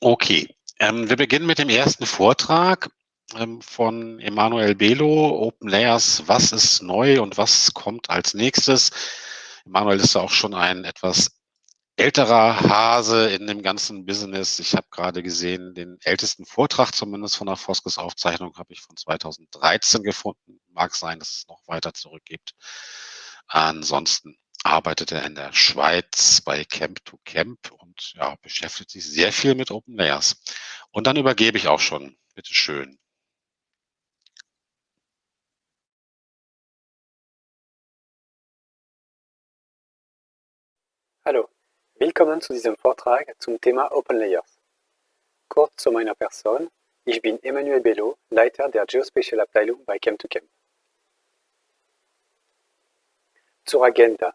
Okay, ähm, wir beginnen mit dem ersten Vortrag ähm, von Emanuel Belo, Open Layers, was ist neu und was kommt als nächstes. Emanuel ist auch schon ein etwas älterer Hase in dem ganzen Business. Ich habe gerade gesehen, den ältesten Vortrag zumindest von der Foskes Aufzeichnung habe ich von 2013 gefunden. Mag sein, dass es noch weiter zurückgibt. Ansonsten arbeitet er in der Schweiz bei Camp to Camp und ja, beschäftigt sich sehr viel mit Open Layers. Und dann übergebe ich auch schon. Bitte schön. Hallo, willkommen zu diesem Vortrag zum Thema Open Layers. Kurz zu meiner Person. Ich bin Emmanuel Bello, Leiter der Geospatial Abteilung bei Camp to Camp. Zur Agenda.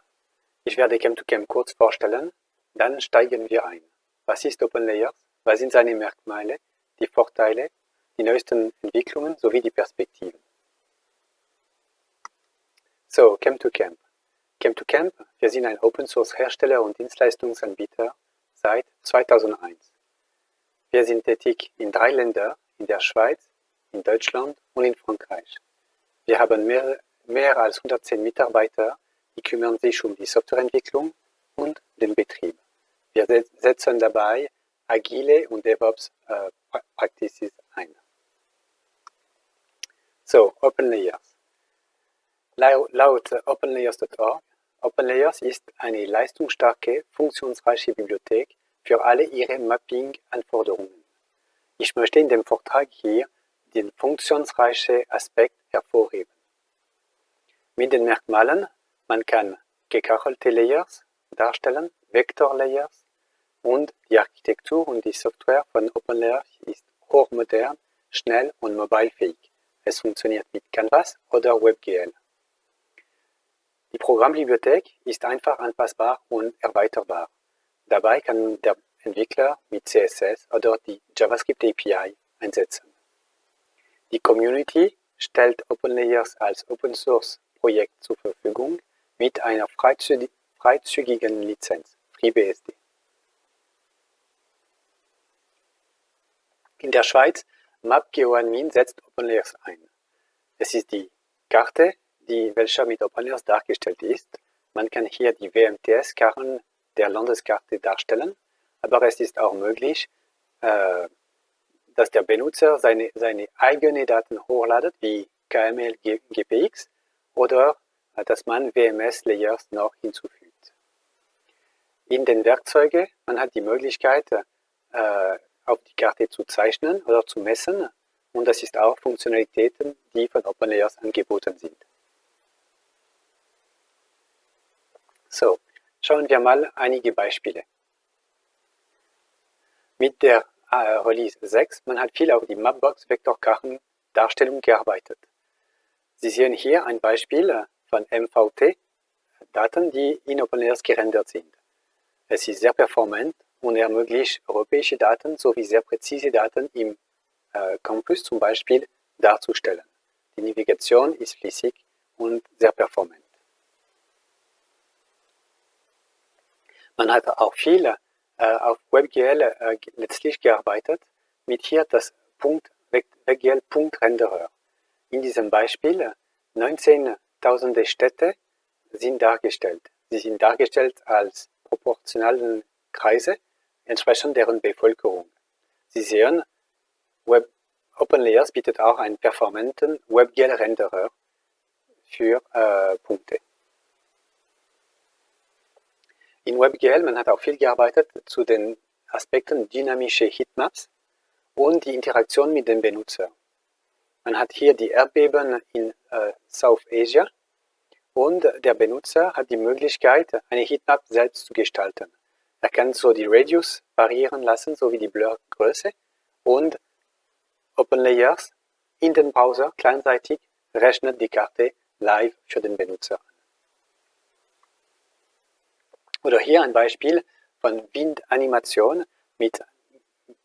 Ich werde Chem2Chem kurz vorstellen, dann steigen wir ein. Was ist OpenLayers? Was sind seine Merkmale, die Vorteile, die neuesten Entwicklungen sowie die Perspektiven? So, Chem2Chem. Chem2Chem, wir sind ein Open-Source-Hersteller und Dienstleistungsanbieter seit 2001. Wir sind tätig in drei Ländern, in der Schweiz, in Deutschland und in Frankreich. Wir haben mehr, mehr als 110 Mitarbeiter die kümmern sich um die Softwareentwicklung und den Betrieb. Wir setzen dabei agile und DevOps äh, Practices ein. So, OpenLayers. Laut OpenLayers.org, OpenLayers ist eine leistungsstarke, funktionsreiche Bibliothek für alle Ihre Mapping-Anforderungen. Ich möchte in dem Vortrag hier den funktionsreichen Aspekt hervorheben. Mit den Merkmalen man kann gekachelte Layers darstellen, Vektor-Layers und die Architektur und die Software von OpenLayers ist hochmodern, schnell und mobilefähig. Es funktioniert mit Canvas oder WebGL. Die Programmbibliothek ist einfach anpassbar und erweiterbar. Dabei kann der Entwickler mit CSS oder die JavaScript API einsetzen. Die Community stellt OpenLayers als Open Source Projekt zur Verfügung mit einer freizügigen Lizenz (FreeBSD). In der Schweiz MapGeoAdmin setzt OpenLayers ein. Es ist die Karte, die welche mit OpenLayers dargestellt ist. Man kann hier die WMTS-Karten der Landeskarte darstellen, aber es ist auch möglich, äh, dass der Benutzer seine, seine eigenen Daten hochladet, wie KML GPX oder dass man WMS-Layers noch hinzufügt. In den Werkzeugen, man hat die Möglichkeit, äh, auf die Karte zu zeichnen oder zu messen und das ist auch Funktionalitäten, die von OpenLayers angeboten sind. So, schauen wir mal einige Beispiele. Mit der äh, Release 6, man hat viel auf die Mapbox-Vektorkarten-Darstellung gearbeitet. Sie sehen hier ein Beispiel von MVT-Daten, die in OpenLayers gerendert sind. Es ist sehr performant und ermöglicht europäische Daten sowie sehr präzise Daten im äh, Campus zum Beispiel darzustellen. Die Navigation ist flüssig und sehr performant. Man hat auch viel äh, auf WebGL äh, letztlich gearbeitet, mit hier das Punkt, WebGL-Punkt-Renderer. In diesem Beispiel 19 Tausende Städte sind dargestellt. Sie sind dargestellt als proportionalen Kreise, entsprechend deren Bevölkerung. Sie sehen, Web OpenLayers bietet auch einen performanten WebGL-Renderer für äh, Punkte. In WebGL, man hat auch viel gearbeitet zu den Aspekten dynamische Heatmaps und die Interaktion mit dem Benutzer. Man hat hier die Erdbeben in äh, South Asia und der Benutzer hat die Möglichkeit, eine Heatmap selbst zu gestalten. Er kann so die Radius variieren lassen, sowie die Blurgröße und OpenLayers in den Browser kleinseitig rechnet die Karte live für den Benutzer. Oder hier ein Beispiel von Windanimation mit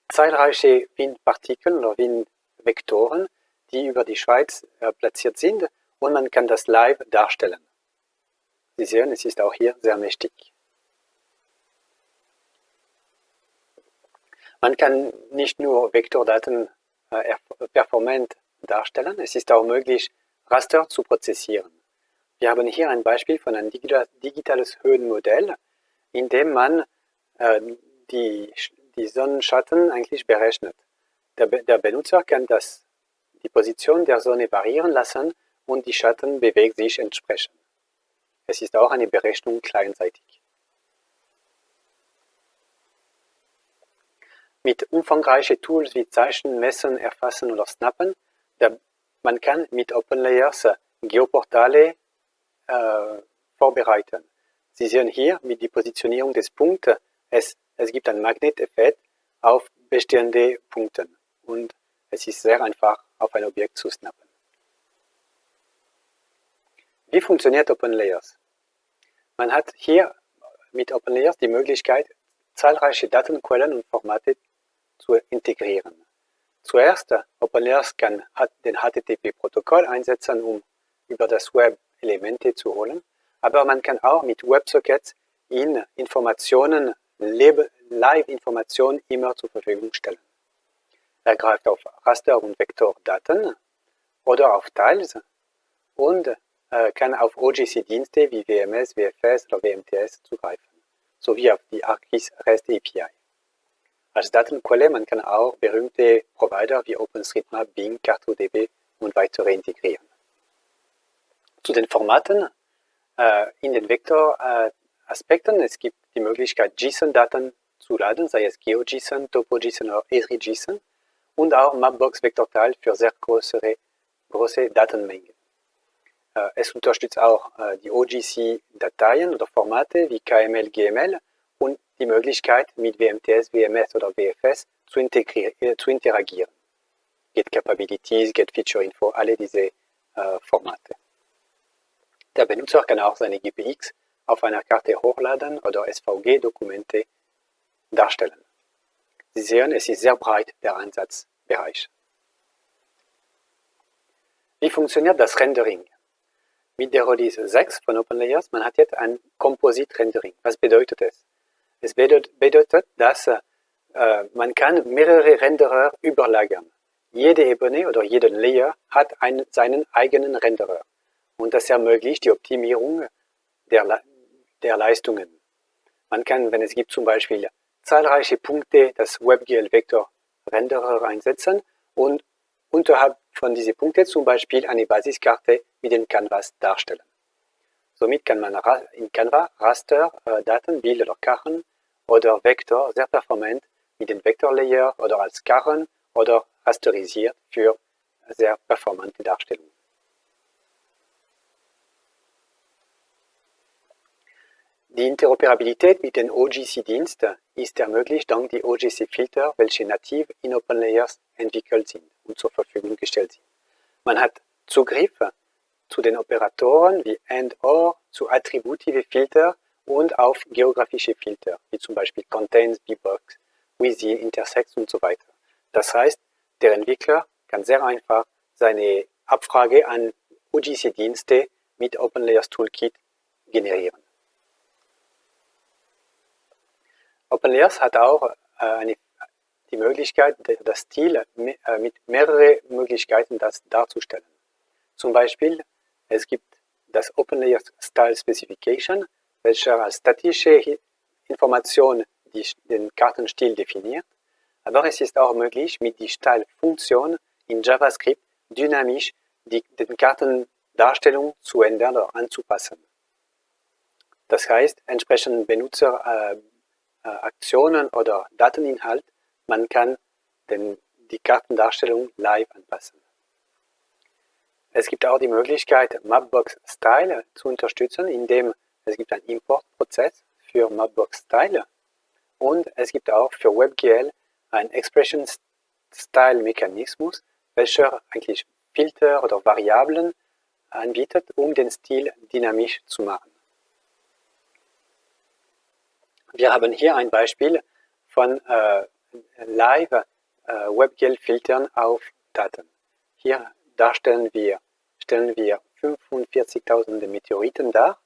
zahlreichen Windpartikeln oder Windvektoren, die über die Schweiz äh, platziert sind und man kann das live darstellen. Sie sehen, es ist auch hier sehr mächtig. Man kann nicht nur Vektordaten äh, performant darstellen, es ist auch möglich, Raster zu prozessieren. Wir haben hier ein Beispiel von einem digitales Höhenmodell, in dem man äh, die, die Sonnenschatten eigentlich berechnet. Der, der Benutzer kann das, die Position der Sonne variieren lassen und die Schatten bewegt sich entsprechend. Es ist auch eine Berechnung kleinseitig. Mit umfangreichen Tools wie Zeichen, Messen, Erfassen oder Snappen, man kann mit OpenLayers Geoportale äh, vorbereiten. Sie sehen hier mit der Positionierung des Punktes, es, es gibt einen Magneteffekt auf bestehende Punkte und es ist sehr einfach, auf ein Objekt zu snappen. Wie funktioniert OpenLayers? Man hat hier mit OpenLayers die Möglichkeit, zahlreiche Datenquellen und Formate zu integrieren. Zuerst, OpenLayers kann den HTTP-Protokoll einsetzen, um über das Web Elemente zu holen, aber man kann auch mit WebSockets in Informationen, Live-Informationen immer zur Verfügung stellen. Er greift auf Raster- und Vektordaten oder auf Tiles und äh, kann auf OGC-Dienste wie WMS, WFS oder WMTS zugreifen, sowie auf die ArcGIS REST API. Als Datenquelle man kann auch berühmte Provider wie OpenStreetMap, Bing, CartoDB und weitere integrieren. Zu den Formaten äh, in den Vektoraspekten, äh, es gibt die Möglichkeit JSON-Daten zu laden, sei es GeoJSON, TopoJSON oder ESRI-JSON und auch Mapbox-Vektorteil für sehr größere, große Datenmengen. Äh, es unterstützt auch äh, die OGC-Dateien oder Formate wie KML, GML und die Möglichkeit, mit WMTS, WMS oder WFS zu, äh, zu interagieren. Get Capabilities, Get Feature Info, alle diese äh, Formate. Der Benutzer kann auch seine GPX auf einer Karte hochladen oder SVG-Dokumente darstellen. Sie sehen, es ist sehr breit der Einsatzbereich. Wie funktioniert das Rendering? Mit der Release 6 von OpenLayers, man hat jetzt ein Composite Rendering. Was bedeutet es? Es bedeutet, dass äh, man kann mehrere Renderer überlagern. Jede Ebene oder jeden Layer hat einen, seinen eigenen Renderer. Und das ermöglicht die Optimierung der, der Leistungen. Man kann, wenn es gibt zum Beispiel zahlreiche Punkte, das WebGL-Vektor-Renderer einsetzen und unterhalb von diesen Punkten zum Beispiel eine Basiskarte mit dem Canvas darstellen. Somit kann man in Canva Raster, äh, Daten, Bild oder Karren oder Vektor sehr performant mit dem Vektorlayer oder als Karren oder rasterisiert für sehr performante Darstellungen. Die Interoperabilität mit den OGC-Diensten ist ermöglicht dank der OGC-Filter, welche nativ in OpenLayers entwickelt sind und zur Verfügung gestellt sind. Man hat Zugriff zu den Operatoren wie AND-OR, zu attributive Filter und auf geografische Filter, wie zum Beispiel Contains, Bbox, Within, Intersects und so weiter. Das heißt, der Entwickler kann sehr einfach seine Abfrage an OGC-Dienste mit OpenLayers Toolkit generieren. OpenLayers hat auch äh, eine, die Möglichkeit, das Stil äh, mit mehreren Möglichkeiten das darzustellen. Zum Beispiel, es gibt das OpenLayers Style Specification, welcher als statische Information die, den Kartenstil definiert. Aber es ist auch möglich, mit der Style-Funktion in JavaScript dynamisch die, den Kartendarstellung zu ändern oder anzupassen. Das heißt, entsprechend Benutzer äh, äh, Aktionen oder Dateninhalt, man kann den, die Kartendarstellung live anpassen. Es gibt auch die Möglichkeit, Mapbox Style zu unterstützen, indem es gibt einen Importprozess für Mapbox Style und es gibt auch für WebGL einen Expression Style Mechanismus, welcher eigentlich Filter oder Variablen anbietet, um den Stil dynamisch zu machen. Wir haben hier ein Beispiel von äh, Live äh, WebGL-Filtern auf Daten. Hier darstellen wir, stellen wir 45.000 Meteoriten dar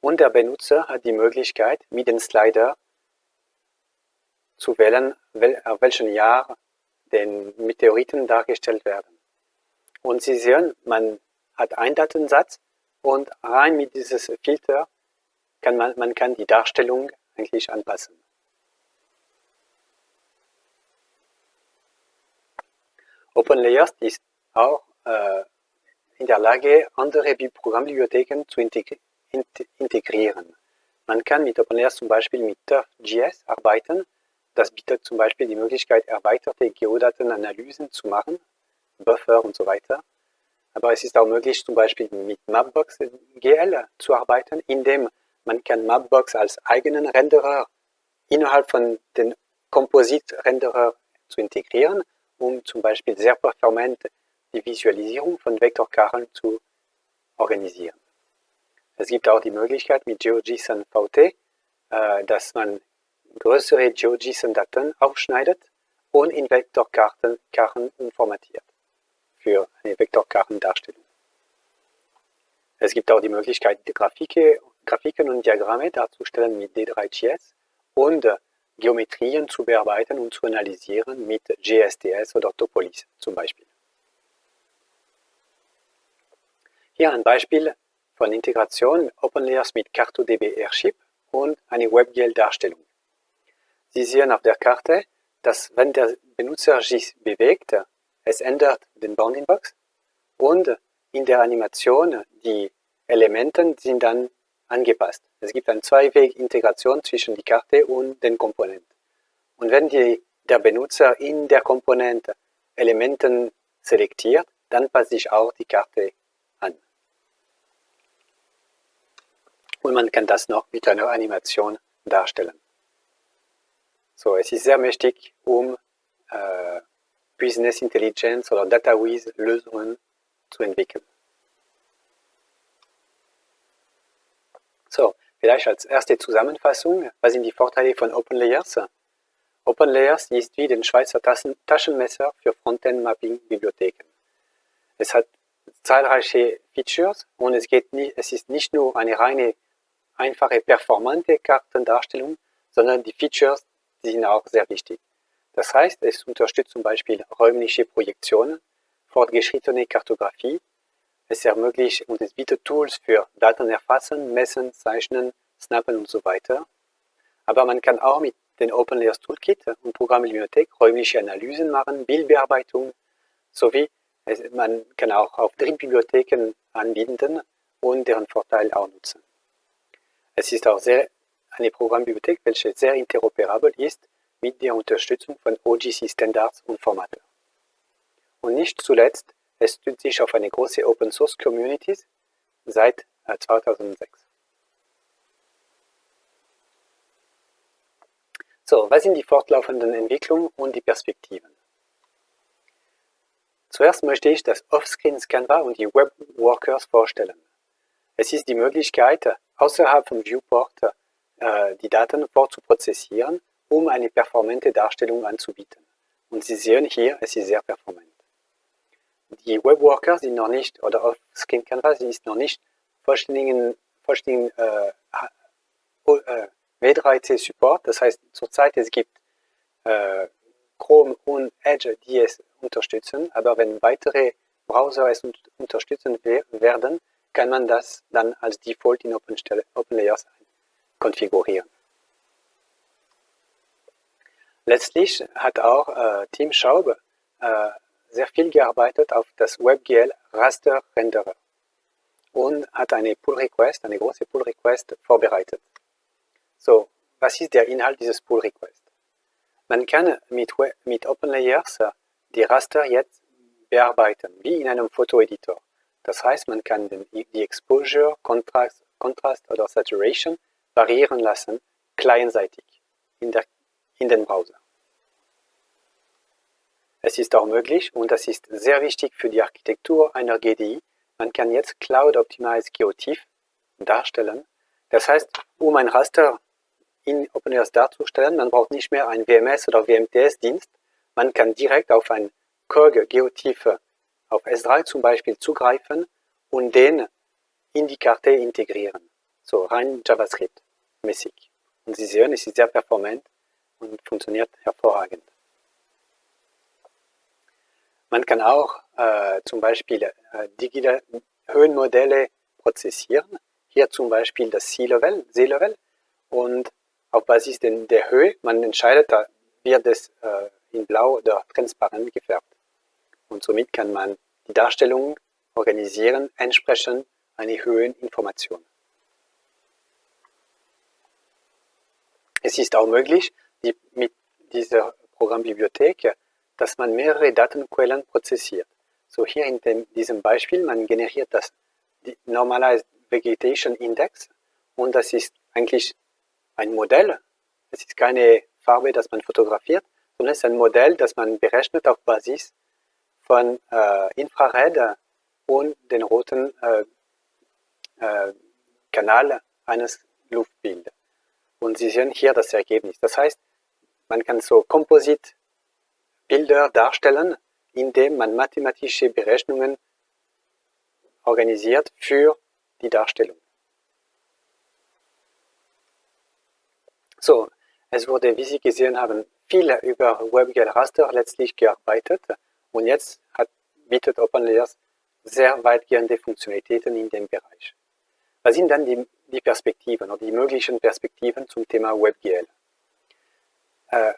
und der Benutzer hat die Möglichkeit, mit dem Slider zu wählen, auf welchem Jahr den Meteoriten dargestellt werden. Und Sie sehen, man hat einen Datensatz und rein mit diesem Filter kann man, man kann die Darstellung eigentlich anpassen. OpenLayers ist auch äh, in der Lage, andere Programmbibliotheken zu integrieren. Man kann mit OpenLayers zum Beispiel mit TurfGS arbeiten. Das bietet zum Beispiel die Möglichkeit, erweiterte Geodatenanalysen zu machen, Buffer und so weiter. Aber es ist auch möglich, zum Beispiel mit Mapbox GL zu arbeiten, indem man kann Mapbox als eigenen Renderer innerhalb von den Composite-Renderer zu integrieren, um zum Beispiel sehr performant die Visualisierung von Vektorkarten zu organisieren. Es gibt auch die Möglichkeit mit GeoJSON VT, äh, dass man größere GeoJSON-Daten aufschneidet und in Vektorkarten Karten umformatiert für eine Vektorkartendarstellung. Es gibt auch die Möglichkeit, die Grafike, Grafiken und Diagramme darzustellen mit D3GS und Geometrien zu bearbeiten und zu analysieren mit GSTS oder Topolis zum Beispiel. Hier ein Beispiel von Integration OpenLayers mit CartoDB Airship und eine WebGL-Darstellung. Sie sehen auf der Karte, dass wenn der Benutzer sich bewegt, es ändert den Bounding Box und in der Animation die Elemente sind dann angepasst. Es gibt eine Zwei-Weg-Integration zwischen die Karte und den Komponenten. Und wenn die, der Benutzer in der Komponente Elementen selektiert, dann passt sich auch die Karte und man kann das noch mit einer Animation darstellen. So, es ist sehr mächtig, um äh, Business Intelligence oder DataWiz Lösungen zu entwickeln. So, vielleicht als erste Zusammenfassung, was sind die Vorteile von OpenLayers? OpenLayers ist wie den Schweizer Taschenmesser für Frontend-Mapping-Bibliotheken. Es hat zahlreiche Features und es, geht nie, es ist nicht nur eine reine einfache performante Kartendarstellung, sondern die Features die sind auch sehr wichtig. Das heißt, es unterstützt zum Beispiel räumliche Projektionen, fortgeschrittene Kartografie, es ermöglicht und es bietet Tools für Daten erfassen, messen, zeichnen, snappen und so weiter. Aber man kann auch mit den OpenLayers Toolkit und Programmbibliothek räumliche Analysen machen, Bildbearbeitung sowie es, man kann auch auf Drittbibliotheken anbieten und deren Vorteil auch nutzen. Es ist auch sehr eine Programmbibliothek, welche sehr interoperabel ist mit der Unterstützung von OGC-Standards und Formaten. Und nicht zuletzt, es stützt sich auf eine große Open-Source-Community seit 2006. Äh, so, was sind die fortlaufenden Entwicklungen und die Perspektiven? Zuerst möchte ich das Offscreen Canva und die Web Workers vorstellen. Es ist die Möglichkeit, außerhalb vom Viewport äh, die Daten vorzuprozessieren, um eine performante Darstellung anzubieten. Und Sie sehen hier, es ist sehr performant. Die Webworker sind noch nicht, oder auf Skin Canvas ist noch nicht vollständigen, vollständigen äh, äh, W3C Support. Das heißt, zurzeit es gibt äh, Chrome und Edge, die es unterstützen, aber wenn weitere Browser es unterstützen werden, kann man das dann als Default in OpenLayers konfigurieren. Letztlich hat auch äh, Team Schaub äh, sehr viel gearbeitet auf das WebGL Raster Renderer und hat eine Pull Request, eine große Pull Request vorbereitet. So, was ist der Inhalt dieses Pull Request? Man kann mit, mit OpenLayers die Raster jetzt bearbeiten, wie in einem Fotoeditor. Das heißt, man kann den, die Exposure, Kontrast, Kontrast oder Saturation variieren lassen, clientseitig in, in den Browser. Es ist auch möglich, und das ist sehr wichtig für die Architektur einer GDI, man kann jetzt Cloud Optimized Geotief darstellen. Das heißt, um ein Raster in OpenEarth darzustellen, man braucht nicht mehr ein WMS oder WMTS-Dienst. Man kann direkt auf ein KOG Geotief auf S3 zum Beispiel zugreifen und den in die Karte integrieren. So rein JavaScript-mäßig. Und Sie sehen, es ist sehr performant und funktioniert hervorragend. Man kann auch äh, zum Beispiel äh, digitale Höhenmodelle prozessieren. Hier zum Beispiel das Sea-Level, Seelevel und auf Basis der Höhe, man entscheidet, da wird es äh, in blau oder transparent gefärbt. Und somit kann man die Darstellung organisieren, entsprechend einer Höheninformation. Es ist auch möglich, die, mit dieser Programmbibliothek, dass man mehrere Datenquellen prozessiert. So hier in dem, diesem Beispiel, man generiert das Normalized Vegetation Index und das ist eigentlich ein Modell. Es ist keine Farbe, das man fotografiert, sondern es ist ein Modell, das man berechnet auf Basis von äh, Infrared und den roten äh, äh, Kanal eines Luftbildes. Und Sie sehen hier das Ergebnis. Das heißt, man kann so Kompositbilder darstellen, indem man mathematische Berechnungen organisiert für die Darstellung. So, es wurde, wie Sie gesehen haben, viel über WebGL Raster letztlich gearbeitet und jetzt hat, bietet OpenLayers sehr weitgehende Funktionalitäten in dem Bereich. Was sind dann die, die Perspektiven oder die möglichen Perspektiven zum Thema WebGL? Äh,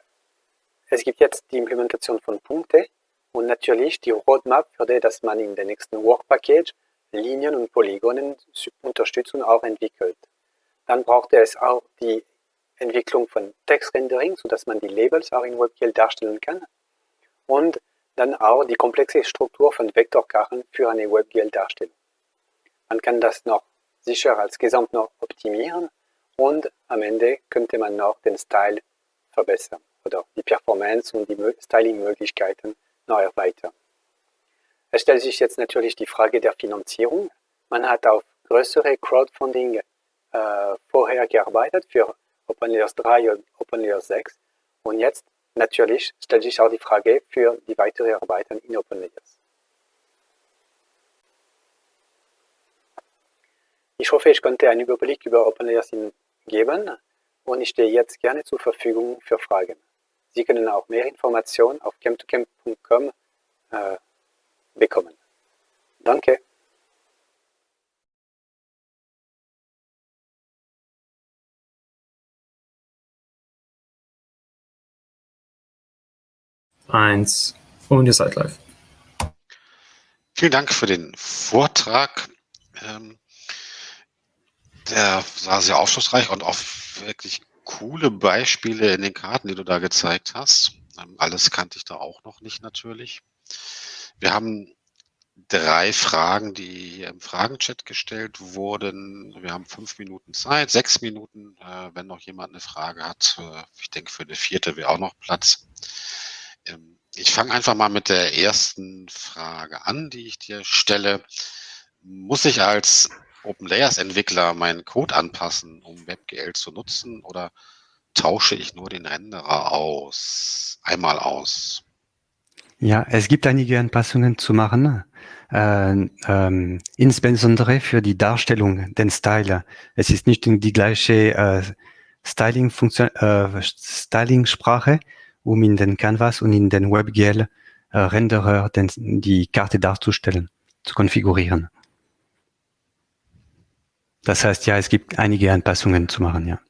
es gibt jetzt die Implementation von Punkte und natürlich die Roadmap, für die dass man in der nächsten Work Package Linien und Polygonen Unterstützung auch entwickelt. Dann braucht es auch die Entwicklung von Textrendering, sodass man die Labels auch in WebGL darstellen kann. Und dann auch die komplexe Struktur von Vektorkarten für eine WebGL-Darstellung. Man kann das noch sicher als Gesamt noch optimieren und am Ende könnte man noch den Style verbessern oder die Performance und die Styling-Möglichkeiten noch erweitern. Es stellt sich jetzt natürlich die Frage der Finanzierung. Man hat auf größere Crowdfunding äh, vorher gearbeitet für OpenLayers 3 und OpenLayers 6 und jetzt natürlich stellt sich auch die Frage für die weitere Arbeiten in OpenLayers. Ich hoffe, ich konnte einen Überblick über OpenLayers geben und ich stehe jetzt gerne zur Verfügung für Fragen. Sie können auch mehr Informationen auf camp2camp.com äh, bekommen. Danke. Eins und ihr seid live. Vielen Dank für den Vortrag. Ähm, der war sehr aufschlussreich und auch wirklich coole Beispiele in den Karten, die du da gezeigt hast. Ähm, alles kannte ich da auch noch nicht natürlich. Wir haben drei Fragen, die hier im Fragenchat gestellt wurden. Wir haben fünf Minuten Zeit, sechs Minuten, äh, wenn noch jemand eine Frage hat. Äh, ich denke, für eine vierte wäre auch noch Platz. Ähm, ich fange einfach mal mit der ersten Frage an, die ich dir stelle. Muss ich als OpenLayers-Entwickler meinen Code anpassen, um WebGL zu nutzen oder tausche ich nur den Renderer aus, einmal aus? Ja, es gibt einige Anpassungen zu machen, äh, ähm, insbesondere für die Darstellung, den Style. Es ist nicht die gleiche äh, äh, Styling-Sprache, um in den Canvas und in den WebGL äh, die Karte darzustellen, zu konfigurieren. Das heißt, ja, es gibt einige Anpassungen zu machen, ja.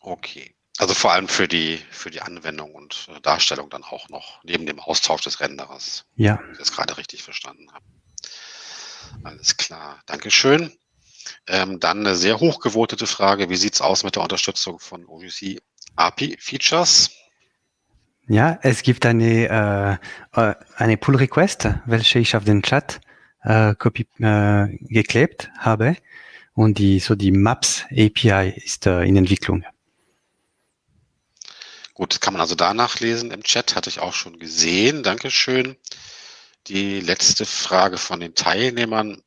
Okay. Also vor allem für die, für die Anwendung und äh, Darstellung dann auch noch, neben dem Austausch des Renderers. Ja. Wenn ich das gerade richtig verstanden habe. Alles klar. Dankeschön. Ähm, dann eine sehr hochgewotete Frage. Wie sieht es aus mit der Unterstützung von OGC API-Features? Ja, es gibt eine, äh, äh, eine Pull-Request, welche ich auf den Chat äh, copy, äh, geklebt habe. Und die, so die Maps API ist äh, in Entwicklung. Gut, das kann man also da nachlesen im Chat, hatte ich auch schon gesehen. Dankeschön. Die letzte Frage von den Teilnehmern.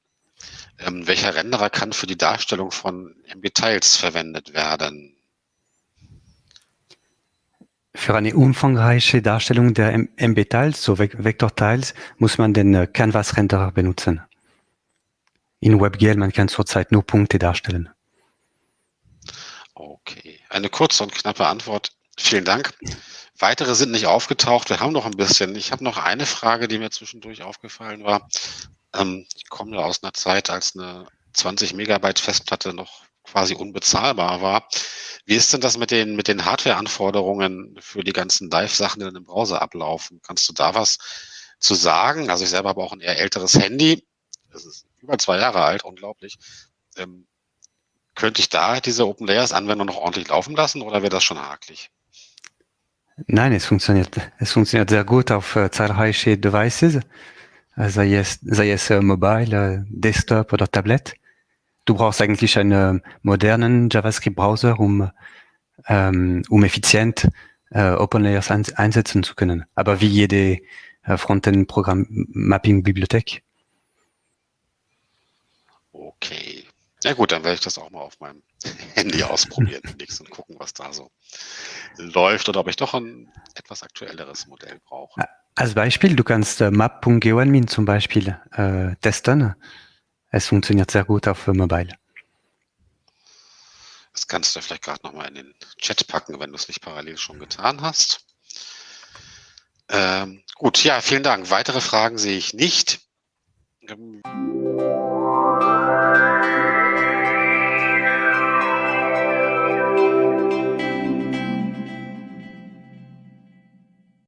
Ähm, welcher Renderer kann für die Darstellung von MB-Tiles verwendet werden? Für eine umfangreiche Darstellung der MB-Tiles, so Vektor-Tiles, muss man den äh, Canvas-Renderer benutzen. In WebGL, man kann zurzeit nur Punkte darstellen. Okay, eine kurze und knappe Antwort Vielen Dank. Weitere sind nicht aufgetaucht. Wir haben noch ein bisschen. Ich habe noch eine Frage, die mir zwischendurch aufgefallen war. Ähm, ich komme ja aus einer Zeit, als eine 20 Megabyte Festplatte noch quasi unbezahlbar war. Wie ist denn das mit den, mit den Hardware-Anforderungen für die ganzen Live-Sachen, die dann im Browser ablaufen? Kannst du da was zu sagen? Also ich selber habe auch ein eher älteres Handy. Das ist über zwei Jahre alt, unglaublich. Ähm, könnte ich da diese Open Layers Anwendung noch ordentlich laufen lassen oder wäre das schon hakelig? Nein, es funktioniert, es funktioniert sehr gut auf äh, zahlreiche Devices, äh, sei es, sei es äh, Mobile, äh, Desktop oder Tablet. Du brauchst eigentlich einen modernen JavaScript-Browser, um, ähm, um effizient äh, OpenLayers ein, einsetzen zu können. Aber wie jede äh, Frontend-Programm-Mapping-Bibliothek. Okay. Ja gut, dann werde ich das auch mal auf meinem Handy ausprobieren und gucken, was da so läuft oder ob ich doch ein etwas aktuelleres Modell brauche. Als Beispiel, du kannst äh, map.geoadmin zum Beispiel äh, testen. Es funktioniert sehr gut auf Mobile. Das kannst du vielleicht gerade nochmal in den Chat packen, wenn du es nicht parallel schon getan hast. Ähm, gut, ja, vielen Dank. Weitere Fragen sehe ich nicht. Ähm